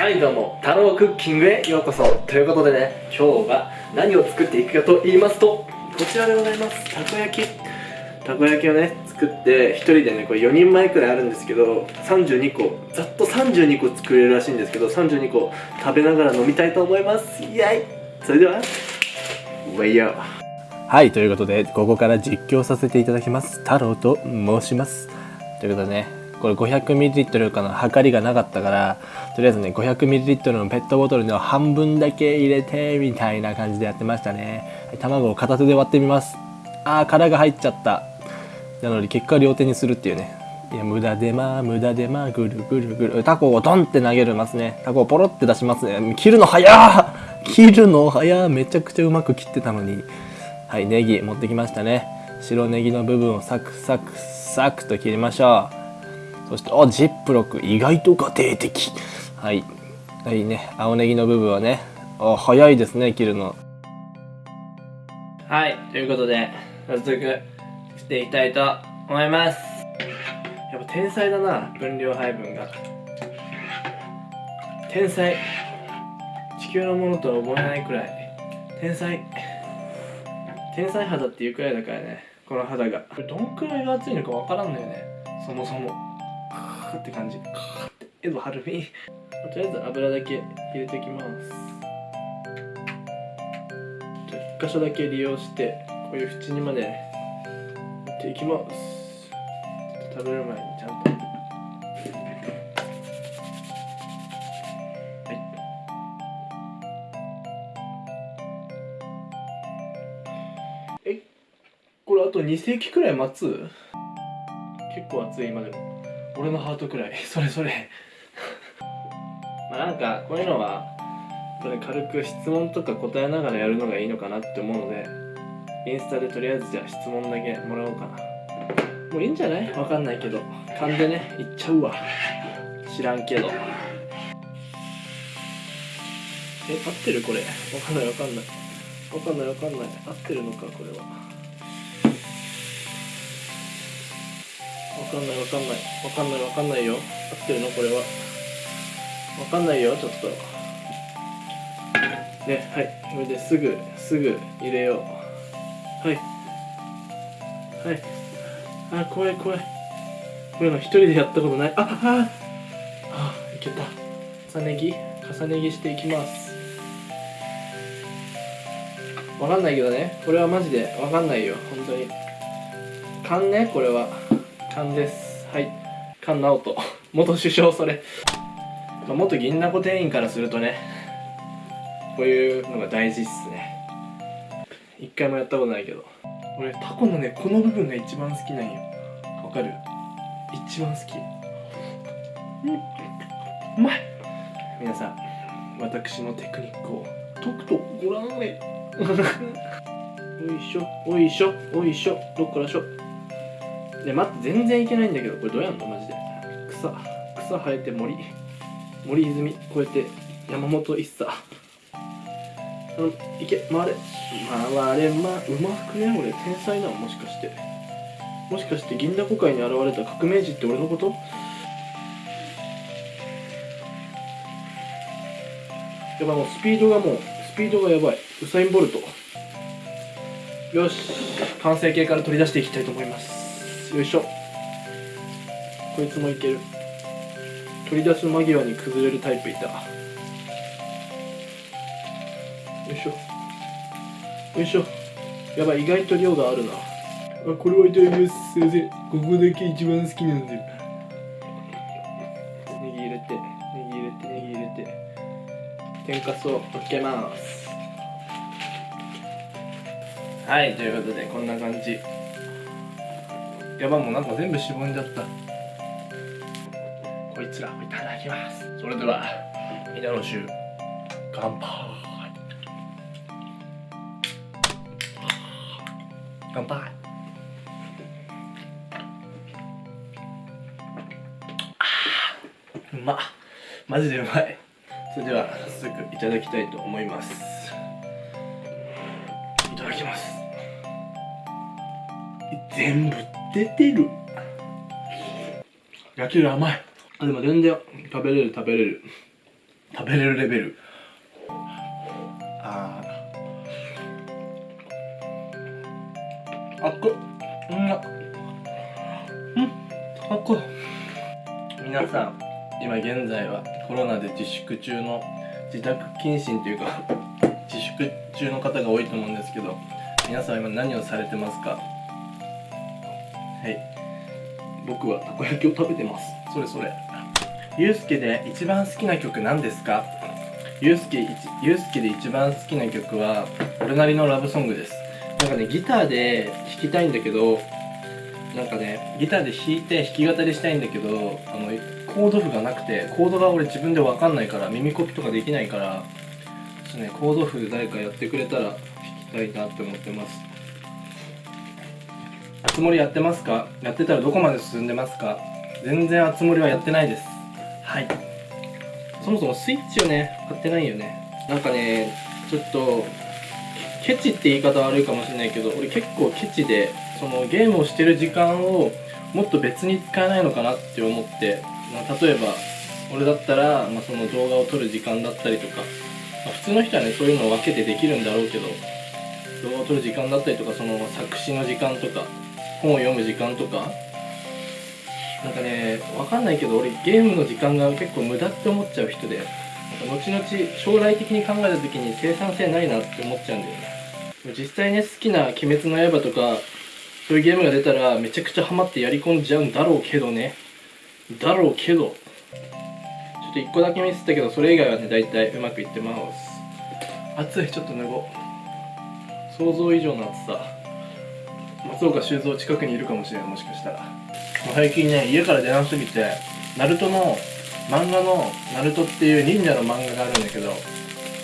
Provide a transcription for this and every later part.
はいどうも太郎クッキングへようこそ。ということでね今日は何を作っていくかと言いますとこちらでございます。たこ焼き。たこ焼きをね作って1人でねこれ4人前くらいあるんですけど32個ざっと32個作れるらしいんですけど32個食べながら飲みたいと思います。イエイ。それではウェイヤー。はいということでここから実況させていただきます。太郎と申します。ということでねこれ 500ml かの量りがなかったからとりあえずね 500ml のペットボトルの半分だけ入れてみたいな感じでやってましたね。卵を片手で割ってみます。あー殻が入っちゃった。なので結果両手にするっていうね。いや無駄でまあ無駄でまあぐるぐるぐる。タコをドンって投げるますね。タコをポロって出しますね。切るの早っ！切るの早めちゃくちゃうまく切ってたのに。はいネギ持ってきましたね。白ネギの部分をサクサクサクと切りましょう。そしてあジップロック意外と家庭的。はい。はいね。青ネギの部分はね。あ早いですね切るの。はい。ということで早速していきたいと思います。やっぱ天才だな分量配分が。天才。地球のものとは思えないくらい。天才。天才肌っていうくらいだからねこの肌が。これどんくらいが熱いのかわからんのよね。そもそも。ーって感じ。カーってエドハルミ。とりあえず油だけ入れていきます。じゃあ1箇所だけ利用してこういう縁にまで持っていきます。食べる前にちゃんと。えこれあと2世紀くらい待つ？結構熱い今でも。俺のハートくらい。それそれ。まあなんかこういうのはこれ軽く質問とか答えながらやるのがいいのかなって思うのでインスタでとりあえずじゃあ質問だけもらおうかな。もういいんじゃない？わかんないけど。勘でねいっちゃうわ。知らんけど。え合ってるこれ？わかんないわかんない。わかんないわかんない。合ってるのかこれは。かんないわかんない。わかんないわかんないよ。合ってるの？これは。わかんないよちょっと。ねはい。これですぐすぐ入れよう。はい。はい。あ怖い怖い。こういうの一人でやったことない。あああいけた。重ね着。重ね着していきます。わかんないけどね。これはマジでわかんないよ本当に。勘ねこれは。勘です。はい。菅直人。元首相それ、まあ、元銀だこ店員からするとねこういうのが大事っすね。一回もやったことないけど。俺タコのねこの部分が一番好きなんよ。わかる？一番好き。うん。うまい！皆さん私のテクニックを。とくとご覧あれおいしょ。おいしょ。おいしょ。どっからしょで待って全然いけないんだけどこれどうやんの？マジで。草草生えて森森泉こうやって山本一茶。うんいけ回れ。回れまうまくね？俺天才なのもしかして。もしかして銀だこ界に現れた革命児って俺のこと？やばもうスピードがもうスピードがやばい。ウサイン・ボルト。よし完成形から取り出していきたいと思います。よいしょ。こいつもいける。取り出す間際に崩れるタイプいた。よいしょ。よいしょ。やばい意外と量があるな。あこれはいただきます。すいません。ここだけ一番好きなんで。ネギ入れてネギ入れてネギ入れて。天かすをのっけます。はいということでこんな感じ。やばもうなんか全部しぼんじゃった。こいつらをいただきます。それでは稲の酒乾杯。乾杯。うま。マジでうまい。それでは早速いただきたいと思います。いただきます。全部出てる。焼きる甘い。あでも全然。食べれる食べれる。食べれるレベル。あー。あっこ。うん。なうん。あっこ。皆さん今現在はコロナで自粛中の自宅謹慎というか自粛中の方が多いと思うんですけど皆さん今何をされてますか？はい。僕はたこ焼きを食べてます。それそれ。ゆうすけで一番好きな曲何ですか？ゆうすけゆうすけで一番好きな曲は俺なりのラブソングです。なんかねギターで弾きたいんだけどなんかねギターで弾いて弾き語りしたいんだけどあのコード譜がなくてコードが俺自分で分かんないから耳コピとかできないからちょっとねコード譜で誰かやってくれたら弾きたいなって思ってます。つ森やってますか？やってたらどこまで進んでますか？全然あつ森はやってないです。はい。そもそもスイッチをね買ってないよね。なんかねちょっとケチって言い方悪いかもしれないけど俺結構ケチでそのゲームをしてる時間をもっと別に使えないのかなって思って、まあ、例えば俺だったら、まあ、その動画を撮る時間だったりとか、まあ普通の人はねそういうのを分けてできるんだろうけど動画を撮る時間だったりとかその作詞の時間とか本を読む時間とか。なんかね分かんないけど俺ゲームの時間が結構無駄って思っちゃう人でなんか後々将来的に考えた時に生産性ないなって思っちゃうんだよね。実際ね好きな「鬼滅の刃」とかそういうゲームが出たらめちゃくちゃハマってやり込んじゃうんだろうけどね。だろうけど。ちょっと1個だけミスったけどそれ以外はね大体うまくいってます。暑いちょっと脱ごう。想像以上の暑さ。松岡修造近くにいるかもしれないもしかしたら。最近ね家から出なすぎてナルトの漫画の「ナルトっていう忍者の漫画があるんだけど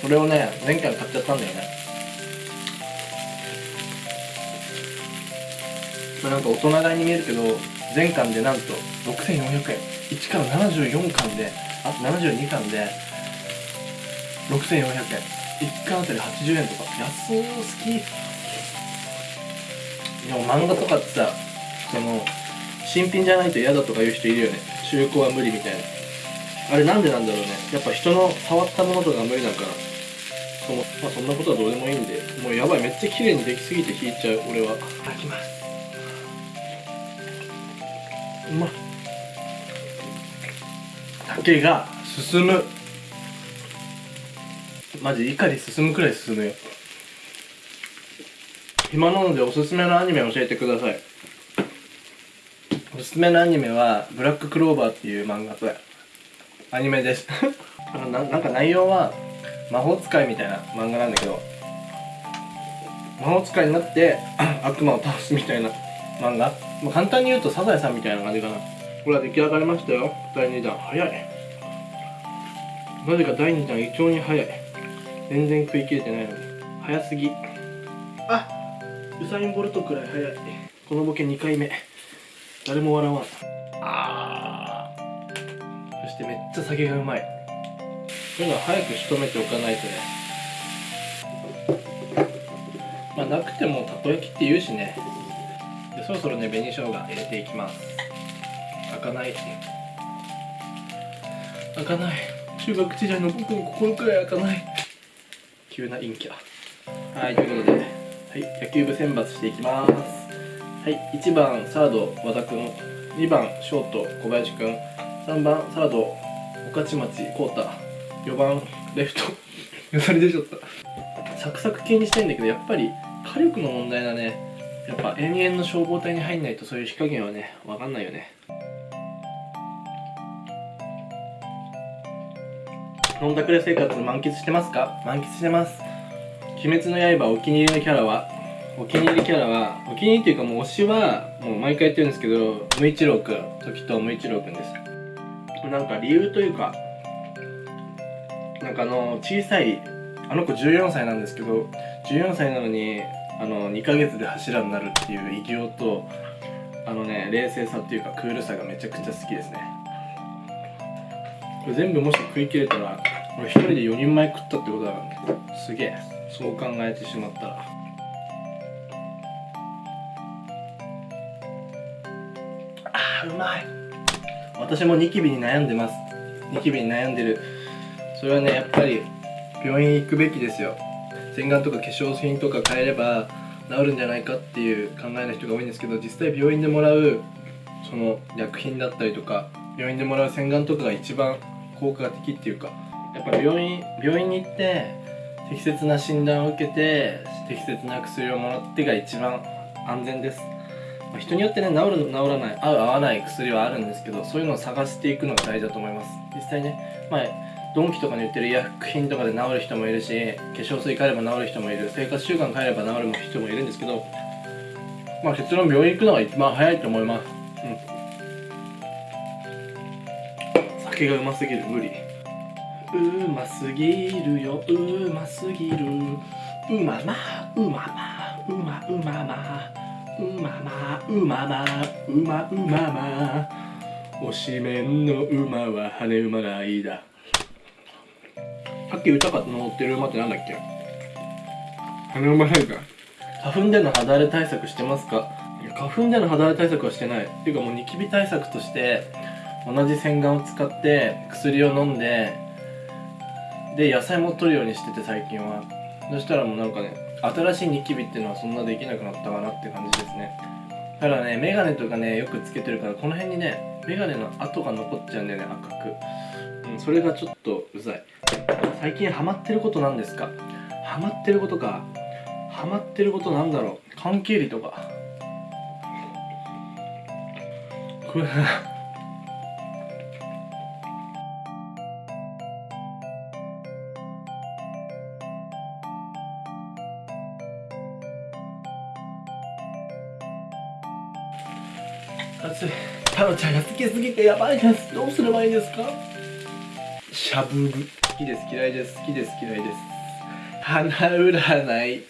それをね前回買っちゃったんだよね。まあなんか大人買いに見えるけど全巻でなんと6400円。1から74巻であと72巻で6400円。1巻あたり80円とか。安すぎ。でも漫画とかってさその新品じゃないと嫌だとか言う人いるよね。中古は無理みたいな。あれなんでなんだろうね。やっぱ人の触ったものとか無理だからその、まあ、そんなことはどうでもいいんでもうやばいめっちゃ綺麗にできすぎて引いちゃう俺は。開きます。うまっ竹が進む。マジ怒り進むくらい進むよ暇なのでおすすめのアニメ教えてください。おすすめのアニメは「ブラッククローバー」っていう漫画とアニメです。あのななんか内容は魔法使いみたいな漫画なんだけど魔法使いになって 悪魔を倒すみたいな漫画、まあ、簡単に言うとサザエさんみたいな感じかな。これは出来上がりましたよ。第2弾。早い。なぜか第2弾異常に早い。全然食い切れてないのに。早すぎ。あウサイン・ボルトくらい早いこのボケ2回目。誰も笑わん。あー。そしてめっちゃ酒がうまい。そういうのは早く仕留めておかないとね。まあなくてもたこ焼きって言うしね。でそろそろね紅生姜入れていきます。開かない開かない。中学時代の僕の心くらい開かない。急な陰キャ。はいということで、はい、野球部選抜していきます。はい1番サード和田君2番ショート小林君3番サード御徒町浩太4番レフト。よだれ出ちゃった。サクサク系にしたいんだけどやっぱり火力の問題だね。やっぱ延々の消防隊に入んないとそういう火加減はね分かんないよね。飲んだくれ生活満喫してますか？満喫してます。鬼滅の刃お気に入りのキャラはお気に入りキャラはお気に入りっていうかもう推しはもう毎回言ってるんですけど無一郎くん時と無一郎くんです。なんか理由というかなんかあの小さいあの子14歳なんですけど14歳なのにあの2ヶ月で柱になるっていう偉業とあのね冷静さっていうかクールさがめちゃくちゃ好きですね。これ全部もし食い切れたら俺一人で4人前食ったってことだからすげえ。そう考えてしまった。らあーうまい。私もニキビに悩んでます。ニキビに悩んでる。それはねやっぱり病院行くべきですよ。洗顔とか化粧品とか変えれば治るんじゃないかっていう考えの人が多いんですけど実際病院でもらうその薬品だったりとか病院でもらう洗顔とかが一番効果的っていうか。やっぱ病院病院に行って適切な診断を受けて適切な薬をもらってが一番安全です。ま人によってね治る治らない合う合わない薬はあるんですけどそういうのを探していくのが大事だと思います。実際ねまあドンキとかに売ってる医薬品とかで治る人もいるし化粧水変えれば治る人もいる生活習慣変えれば治る人もいるんですけどまあ結論病院行くのが一番早いと思います。うん。酒がうますぎる無理。うますぎるようますぎる。うままうままうまうままうままうままうまうまま。推しメンの馬は羽馬がいいだ。さっき歌かと乗ってる馬ってなんだっけ？羽馬なんか。花粉での肌荒れ対策してますか？花粉での肌荒れ対策はしてない。っていうかもうニキビ対策として同じ洗顔を使って薬を飲んでで野菜も取るようにしてて最近は。そしたらもうなんかね新しいニキビっていうのはそんなできなくなったかなって感じですね。ただねメガネとかねよくつけてるからこの辺にねメガネの跡が残っちゃうんだよね赤く、うん、それがちょっとうざい。最近ハマってることなんですか？ハマってることか。ハマってることなんだろう？関係理とか。これタロちゃんが好きすぎてやばいです。どうすればいいですか？しゃぶる好きです嫌いです好きです。嫌いです花占い。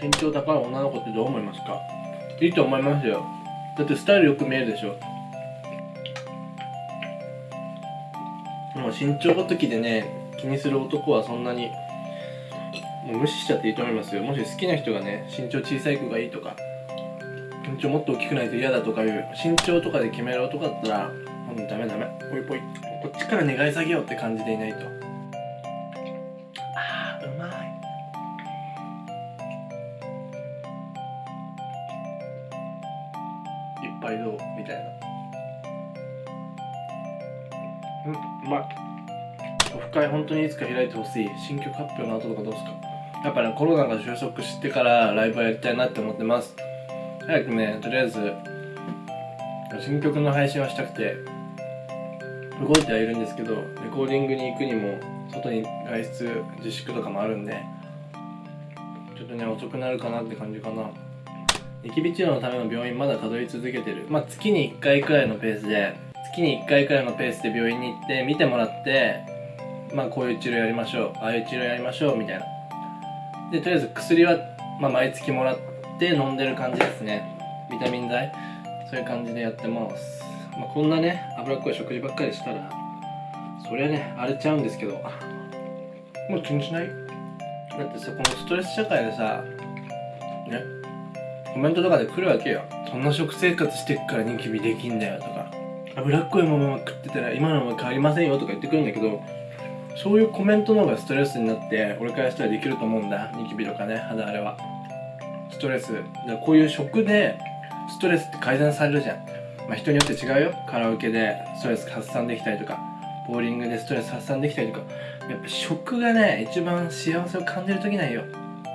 身長高い女の子ってどう思いますか？いいと思いますよ。だってスタイルよく見えるでしょ。もう身長ごときでね気にする男はそんなにもう無視しちゃっていいと思いますよ。もし好きな人がね身長小さい子がいいとか身長もっと大きくないと嫌だとかいう身長とかで決める男だったらもうダメダメ。ポイポイこっちから願い下げようって感じでいないと。あーうまい。いっぱいどう？みたいな。うんうまい。オフ会本当にいつか開いてほしい。新曲発表の後とかどうですか？やっぱねコロナが収束してからライブはやりたいなって思ってます早くねとりあえず新曲の配信はしたくて動いてはいるんですけどレコーディングに行くにも外に外出自粛とかもあるんでちょっとね遅くなるかなって感じかな。ニキビ治療のための病院まだ通い続けてる。まあ月に1回くらいのペースで月に1回くらいのペースで病院に行って見てもらってまあこういう治療やりましょうああいう治療やりましょうみたいな。でとりあえず薬は、まあ、毎月もらって飲んでる感じですね。ビタミン剤。そういう感じでやってます、まあ、こんなね脂っこい食事ばっかりしたらそりゃね荒れちゃうんですけど。もう気にしない？だってさこのストレス社会でさねコメントとかで来るわけよそんな食生活してっからニキビできんだよとか脂っこいもの食ってたら今のまま変わりませんよとか言ってくるんだけどそういうコメントの方がストレスになって俺からしたらできると思うんだ。ニキビとかね肌荒れはストレス。こういう食でストレスって改善されるじゃん、まあ、人によって違うよ。カラオケでストレス発散できたりとかボーリングでストレス発散できたりとか。やっぱ食がね一番幸せを感じる時なんよ。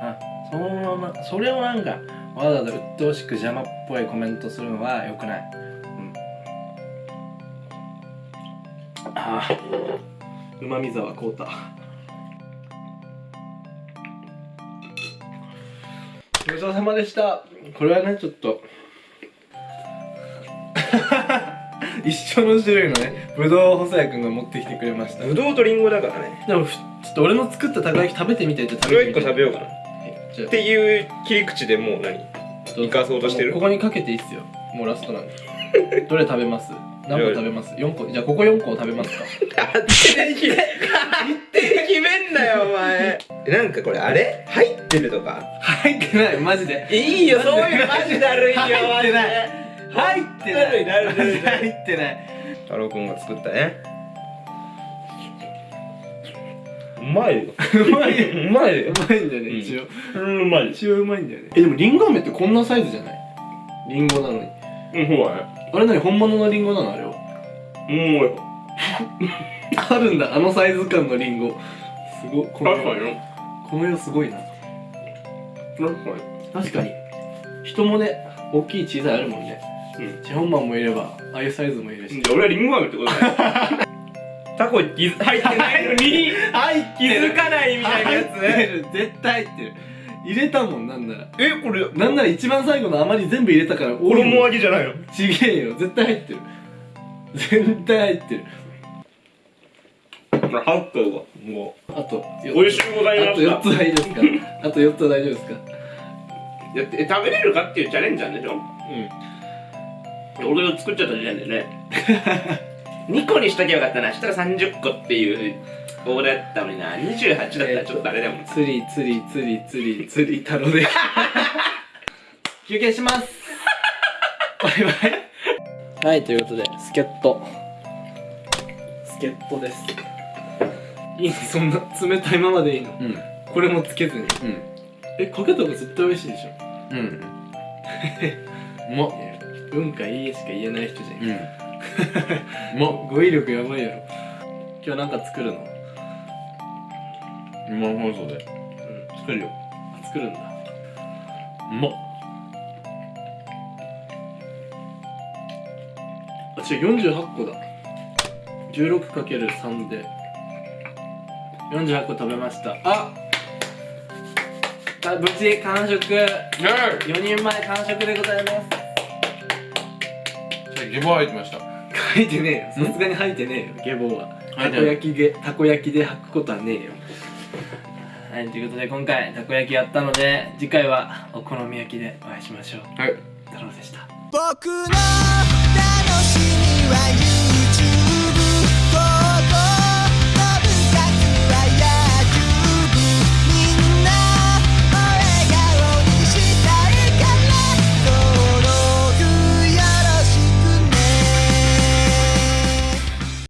あそのままそれをなんかわざわざ鬱陶しく邪魔っぽいコメントするのは良くない。うん。ああ。うまみ沢こうごちそうさまでした。これはねちょっと。一緒の種類のねぶどうを細谷君が持ってきてくれました。ぶどうとりんごだからね。でもふちょっと俺の作ったたこ焼き食べてみてって食それを1べてみて。個食べようかな。はいっていう切り口でもう何？生かそうとしてる？ここにかけていいっすよ。もうラストなんで。どれ食べます？何個食べます？4個？じゃあここ4個を食べますか。勝手に決め勝手に決めんななんかこれあれ？入ってるとか？入ってない。マジで。いいよそういうのマジだるいよ入ってない。入ってない入ってない。太郎くんが作ったね。うまいよ。うまいうまいよ。まいんだよね、うん。一応。うんうまい。一応うまいんだよね。えでもリンゴ飴ってこんなサイズじゃない？リンゴなのに。うんそう。だねあれ何？本物のリンゴなのあれは？う。ん あるんだあのサイズ感のリンゴすごこの確かに。よこの色すごいな。確か確かに。人もね大きい小さいあるもんね。にうん。チェホンマンもいればああいうサイズもいるし。じゃあ俺はリンゴ飴ってことだよ。タコに入ってないのに。入っ気づかないみたいなや入ってる。絶対入ってる。入れたもんなんなら。つえこれ。なんなら一番最後の余り全部入れたから多い衣もん揚げじゃないの？ちげえよ。絶対入ってる。絶対入ってるハットがもあとう美味しゅうございあとました4つはいいですか？あと4つは大丈夫ですか？だって食べれるかっていうチャレンジなんでしょ？うん。俺が作っちゃった時点でね。2個にしときゃよかったな。したら30個っていう俺だったのにな。28だったらちょっとあれだもん。釣り釣り釣り釣り釣り太郎で休憩しますバイバイはいということで助っ人助っ人ですいいのそんな冷たいままでいいの？うん。これもつけずに。うん。えかけた方が絶対美味しいでしょ？うん。うまっ。うんかいいえしか言えない人じゃん。うん。うまっ語彙力やばいやろ今日なんか作るの？生放送で。うん作るよ。あ作るんだ。うまっ。あ違う48個だ。16×3 で48個食べました。ああ無事完食。4人前完食でございます。ゲボ入ってました。書いてねえよ。さすがに吐いてねえよ。下坊は。たこ焼きでたこ焼きで吐くことはねえよ。はいということで今回たこ焼きやったので次回はお好み焼きでお会いしましょう。はい。太郎でした。僕の楽しみは